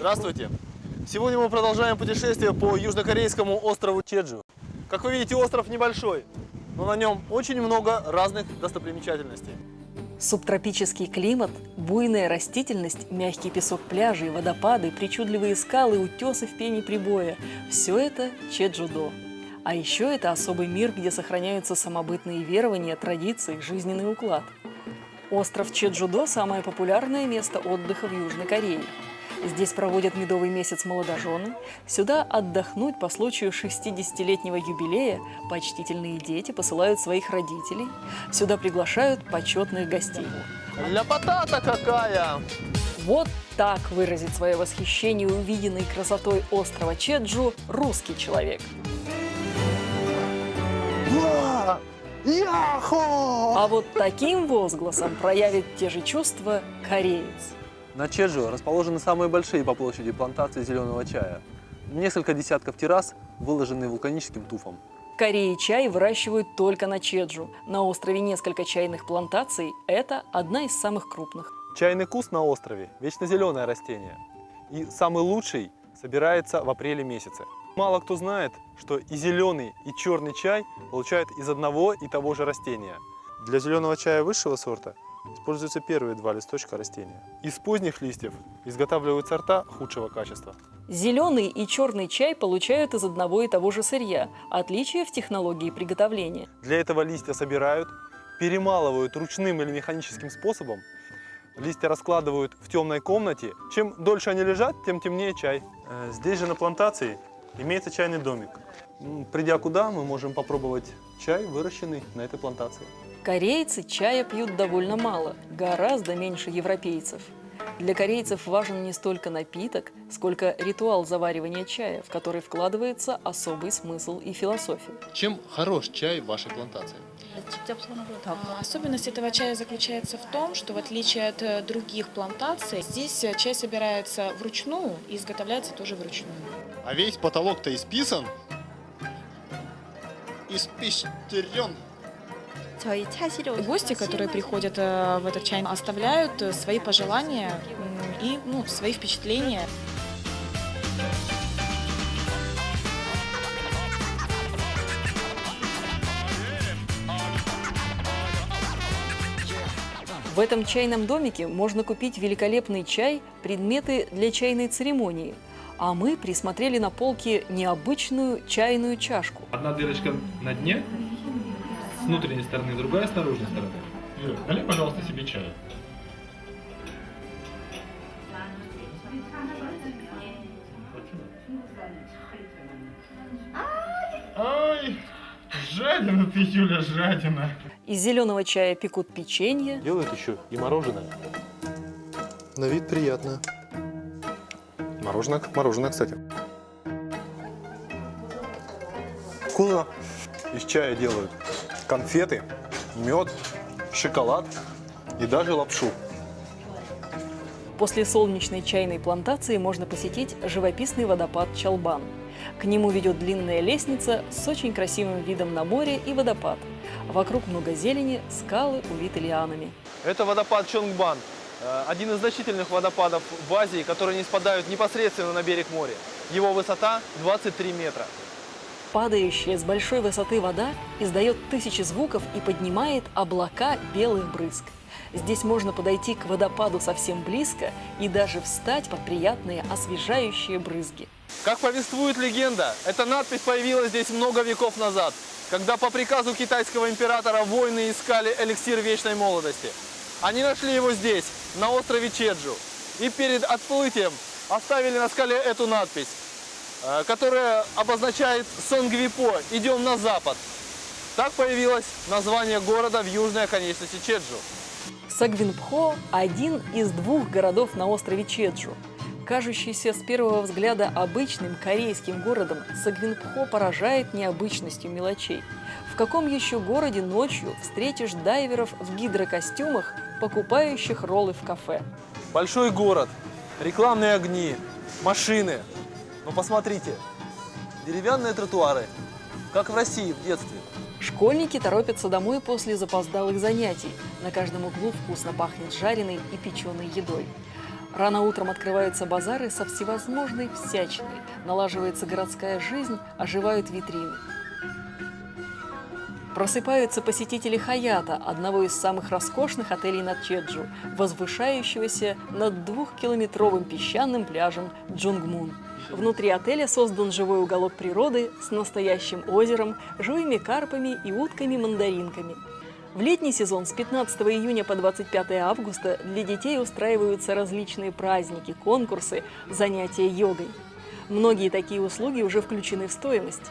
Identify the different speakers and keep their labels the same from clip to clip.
Speaker 1: Здравствуйте! Сегодня мы продолжаем путешествие по южнокорейскому острову Чеджу. Как вы видите, остров небольшой, но на нем очень много разных достопримечательностей.
Speaker 2: Субтропический климат, буйная растительность, мягкий песок пляжей, водопады, причудливые скалы, утесы в пене прибоя – все это Чеджудо. А еще это особый мир, где сохраняются самобытные верования, традиции, жизненный уклад. Остров Чеджудо – самое популярное место отдыха в Южной Корее. Здесь проводят медовый месяц молодожены. Сюда отдохнуть по случаю 60-летнего юбилея почтительные дети посылают своих родителей. Сюда приглашают почетных гостей.
Speaker 1: Ляпота-то какая!
Speaker 2: Вот так выразит свое восхищение увиденной красотой острова Чеджу русский человек.
Speaker 1: Яхо!
Speaker 2: А вот таким возгласом проявит те же чувства кореец.
Speaker 1: На Чеджу расположены самые большие по площади плантации зеленого чая. Несколько десятков террас выложены вулканическим туфом.
Speaker 2: В Корее чай выращивают только на Чеджу. На острове несколько чайных плантаций. Это одна из самых крупных.
Speaker 1: Чайный куст на острове – вечно зеленое растение. И самый лучший собирается в апреле месяце. Мало кто знает, что и зеленый, и черный чай получают из одного и того же растения. Для зеленого чая высшего сорта используются первые два листочка растения. Из поздних листьев изготавливают сорта худшего качества.
Speaker 2: Зеленый и черный чай получают из одного и того же сырья. Отличие в технологии приготовления.
Speaker 1: Для этого листья собирают, перемалывают ручным или механическим способом. Листья раскладывают в темной комнате. Чем дольше они лежат, тем темнее чай. Э, Здесь же на плантации имеется чайный домик. Придя куда, мы можем попробовать чай, выращенный на этой плантации.
Speaker 2: Корейцы чая пьют довольно мало, гораздо меньше европейцев. Для корейцев важен не столько напиток, сколько ритуал заваривания чая, в который вкладывается особый смысл и философия.
Speaker 1: Чем хорош чай в вашей плантации?
Speaker 3: Особенность этого чая заключается в том, что в отличие от э, других плантаций, здесь э, чай собирается вручную и изготовляется тоже вручную.
Speaker 1: А весь потолок-то исписан? Испещрен.
Speaker 3: Гости, которые приходят э, в этот чай, оставляют э, свои пожелания и ну, свои впечатления.
Speaker 2: В этом чайном домике можно купить великолепный чай, предметы для чайной церемонии. А мы присмотрели на полке необычную чайную чашку.
Speaker 4: Одна дырочка на дне, с внутренней стороны, другая с наружной стороны. Юр, налей, пожалуйста, себе чая. Ай, жадина ты, Юля, жадина.
Speaker 2: Из зеленого чая пекут печенье,
Speaker 1: Делают еще и мороженое. На вид приятно. Мороженое мороженое, кстати. Вкусно. Из чая делают конфеты, мед, шоколад и даже лапшу.
Speaker 2: После солнечной чайной плантации можно посетить живописный водопад Чалбан. К нему ведет длинная лестница с очень красивым видом на море и водопад. Вокруг много зелени, скалы увиты лианами.
Speaker 1: Это водопад Чонгбан. э, Один из значительных водопадов в Азии, которые не спадают непосредственно на берег моря. Его высота 23 метра.
Speaker 2: Падающая с большой высоты вода издает тысячи звуков и поднимает облака белых брызг. Здесь можно подойти к водопаду совсем близко и даже встать под приятные освежающие брызги.
Speaker 1: Как повествует легенда, эта надпись появилась здесь много веков назад, когда по приказу китайского императора воины искали эликсир вечной молодости. Они нашли его здесь, на острове Чеджу, и перед отплытием оставили на скале эту надпись, э, которая обозначает Сонгвипо, идем на запад. Так появилось название города в южной оконечности Чеджу.
Speaker 2: Сагвинпхо – один из двух городов на острове Чеджу. Кажущийся с первого взгляда обычным корейским городом, Сагвинпхо поражает необычностью мелочей. В каком еще городе ночью встретишь дайверов в гидрокостюмах, покупающих роллы в кафе?
Speaker 1: Большой город, рекламные огни, машины. Но посмотрите, деревянные тротуары, как в России в детстве.
Speaker 2: Школьники торопятся домой после запоздалых занятий. На каждом углу вкусно пахнет жареной и печеной едой. Рано утром открываются базары со всевозможной всячиной, налаживается городская жизнь, оживают витрины. Просыпаются посетители Хаята, одного из самых роскошных отелей на Чеджу, возвышающегося над двухкилометровым песчаным пляжем Джунгмун. Внутри отеля создан живой уголок природы с настоящим озером, живыми карпами и утками-мандаринками. В летний сезон с 15 июня по 25 августа для детей устраиваются различные праздники, конкурсы, занятия йогой. Многие такие услуги уже включены в стоимость.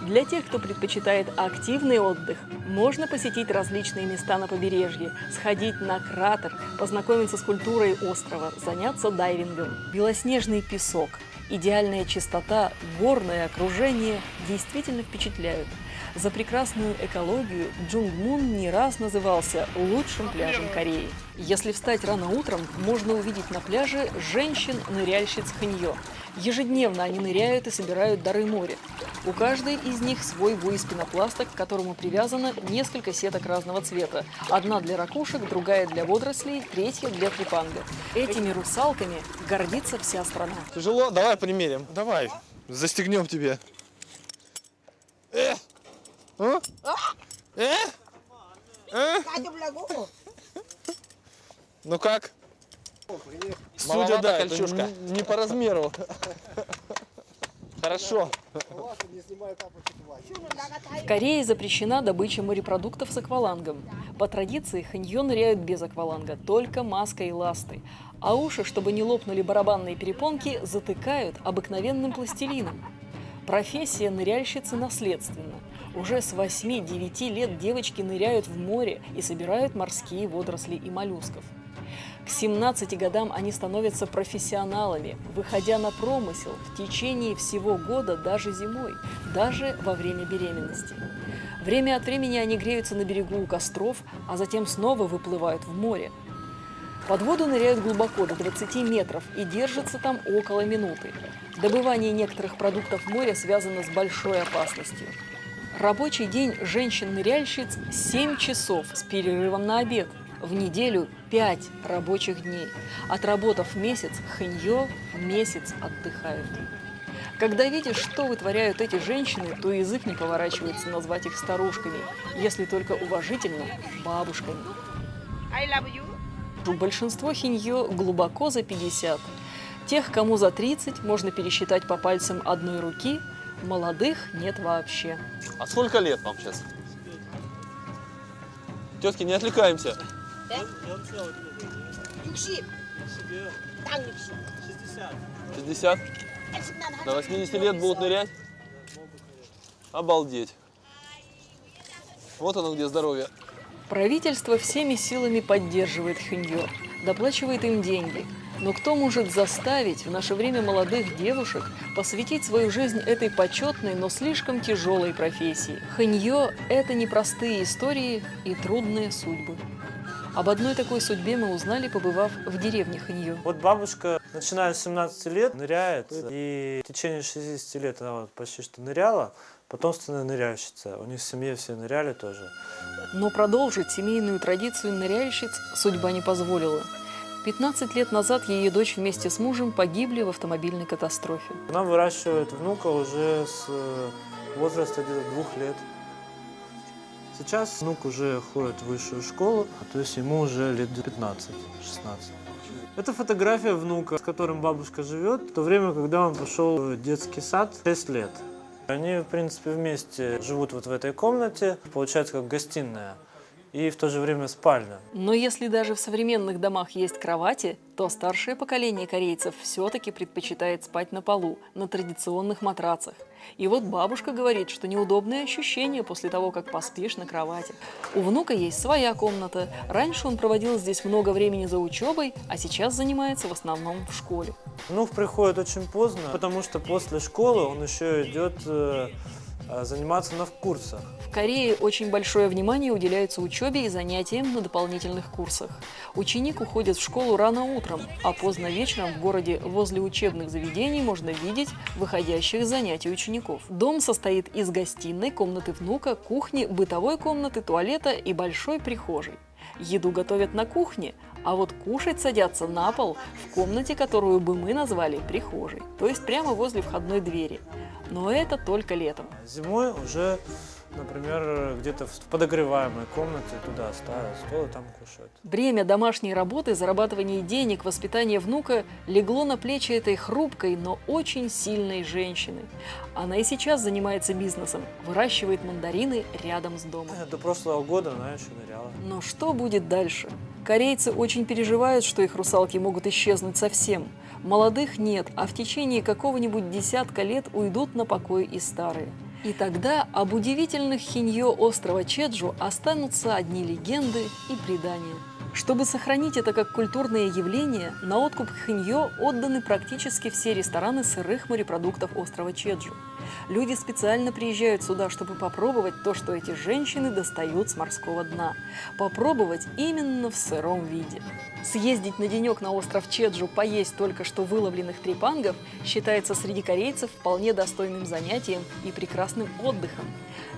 Speaker 2: Для тех, кто предпочитает активный отдых, можно посетить различные места на побережье, сходить на кратер, познакомиться с культурой острова, заняться дайвингом. Белоснежный песок, идеальная чистота, горное окружение действительно впечатляют. За прекрасную экологию Джунгмун не раз назывался лучшим пляжем Кореи. Если встать рано утром, можно увидеть на пляже женщин-ныряльщиц Ханьё. Ежедневно они ныряют и собирают дары моря. У каждой из них свой из пенопласта, к которому привязано несколько сеток разного цвета. Одна для ракушек, другая для водорослей, третья для трепанга. Этими русалками гордится вся страна.
Speaker 1: Тяжело? Давай примерим. Давай. Застегнем тебе. Э! А? Э? Э? Ну как? Судя, да, это не, не по размеру. Хорошо.
Speaker 2: В Корее запрещена добыча морепродуктов с аквалангом. По традиции ханьё ныряют без акваланга, только маской и ластой. А уши, чтобы не лопнули барабанные перепонки, затыкают обыкновенным пластилином. Профессия ныряльщицы наследственна. Уже с 8-9 лет девочки ныряют в море и собирают морские водоросли и моллюсков. К 17 годам они становятся профессионалами, выходя на промысел в течение всего года, даже зимой, даже во время беременности. Время от времени они греются на берегу у костров, а затем снова выплывают в море. Под воду ныряют глубоко, до 20 метров, и держатся там около минуты. Добывание некоторых продуктов моря связано с большой опасностью. Рабочий день женщин-ныряльщиц 7 часов с перерывом на обед. В неделю 5 рабочих дней. Отработав месяц, ханьё месяц отдыхают. Когда видишь, что вытворяют эти женщины, то язык не поворачивается назвать их старушками, если только уважительно – бабушками.
Speaker 5: I love you.
Speaker 2: Большинство хиньё глубоко за 50. Тех, кому за 30, можно пересчитать по пальцам одной руки, молодых нет вообще.
Speaker 1: А сколько лет вам сейчас? Тетки, не отвлекаемся.
Speaker 5: 60. 딱 60.
Speaker 1: 60? До 80 лет будут нырять? Обалдеть. Вот оно где здоровье.
Speaker 2: Правительство всеми силами поддерживает хиньё, доплачивает им деньги. Но кто может заставить в наше время молодых девушек посвятить свою жизнь этой почетной, но слишком тяжелой профессии? Ханьё – это непростые истории и трудные судьбы. Об одной такой судьбе мы узнали, побывав в деревне Ханьё.
Speaker 6: Вот бабушка, начиная с 17 лет, ныряет, и в течение 60 лет она вот почти что ныряла, потомственная ныряльщица. У них в семье все ныряли тоже.
Speaker 2: Но продолжить семейную традицию ныряльщиц судьба не позволила. 15 лет назад ее дочь вместе с мужем погибли в автомобильной катастрофе.
Speaker 6: Она выращивает внука уже с э, возраста где-то двух лет. Сейчас внук уже ходит в высшую школу, то есть ему уже лет 15-16. Это фотография внука, с которым бабушка живет, в то время, когда он пошел в детский сад 6 лет. Они, в принципе, вместе живут вот в этой комнате, получается как гостиная и в то же время спальня.
Speaker 2: Но если даже в современных домах есть кровати, то старшее поколение корейцев все-таки предпочитает спать на полу, на традиционных матрацах. И вот бабушка говорит, что неудобное ощущение после того, как поспишь на кровати. У внука есть своя комната. Раньше он проводил здесь много времени за учебой, а сейчас занимается в основном в школе.
Speaker 6: Внук приходит очень поздно, потому что после школы он еще идет э, заниматься на курсах.
Speaker 2: В Корее очень большое внимание уделяется учебе и занятиям на дополнительных курсах. Ученик уходит в школу рано утром, а поздно вечером в городе возле учебных заведений можно видеть выходящих с занятий учеников. Дом состоит из гостиной, комнаты внука, кухни, бытовой комнаты, туалета и большой прихожей. Еду готовят на кухне, а вот кушать садятся на пол в комнате, которую бы мы назвали прихожей, то есть прямо возле входной двери. Но это только летом.
Speaker 6: Зимой уже, например, где-то в подогреваемой комнате туда ставят стол и там кушают.
Speaker 2: Бремя домашней работы, зарабатывания денег, воспитания внука легло на плечи этой хрупкой, но очень сильной женщины. Она и сейчас занимается бизнесом, выращивает мандарины рядом с домом.
Speaker 6: До прошлого года она еще ныряла.
Speaker 2: Но что будет дальше? Корейцы очень переживают, что их русалки могут исчезнуть совсем. Молодых нет, а в течение какого-нибудь десятка лет уйдут на покой и старые. И тогда об удивительных хиньо острова Чеджу останутся одни легенды и предания. Чтобы сохранить это как культурное явление, на откуп хиньо отданы практически все рестораны сырых морепродуктов острова Чеджу. Люди специально приезжают сюда, чтобы попробовать то, что эти женщины достают с морского дна. Попробовать именно в сыром виде. Съездить на денек на остров Чеджу, поесть только что выловленных трепангов, считается среди корейцев вполне достойным занятием и прекрасным отдыхом.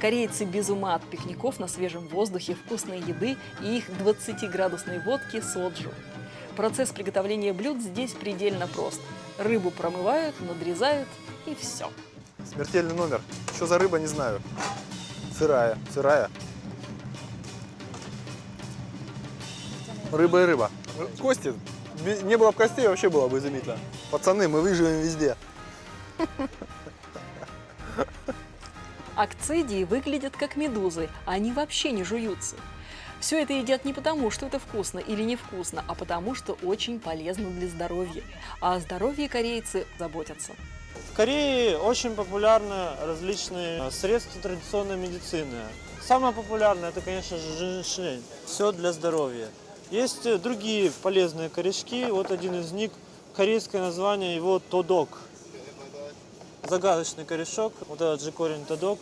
Speaker 2: Корейцы без ума от пикников на свежем воздухе, вкусной еды и их 20-градусной водки соджу. Процесс приготовления блюд здесь предельно прост. Рыбу промывают, надрезают и все.
Speaker 7: Смертельный номер. Что за рыба, не знаю. Сырая, сырая. Рыба и рыба. Кости. Не было бы костей, вообще было бы изумительно. Пацаны, мы выживем везде.
Speaker 2: Акцидии выглядят как медузы, а они вообще не жуются. Все это едят не потому, что это вкусно или невкусно, а потому, что очень полезно для здоровья. А о здоровье корейцы заботятся.
Speaker 6: В Корее очень популярны различные средства традиционной медицины. Самое популярное это, конечно же, женьшень. Все для здоровья. Есть э, другие полезные корешки. Вот один из них, корейское название его тодок. Загадочный корешок, вот этот же корень тодок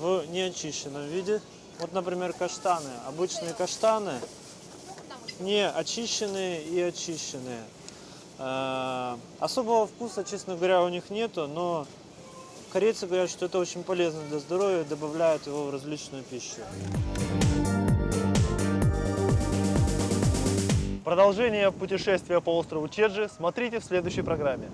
Speaker 6: в неочищенном виде. Вот, например, каштаны. Обычные каштаны не очищенные и очищенные. Э, Особого вкуса, честно говоря, у них нету, но корейцы говорят, что это очень полезно для здоровья, добавляют его в различную пищу.
Speaker 7: Продолжение путешествия по острову Чеджи смотрите в следующей программе.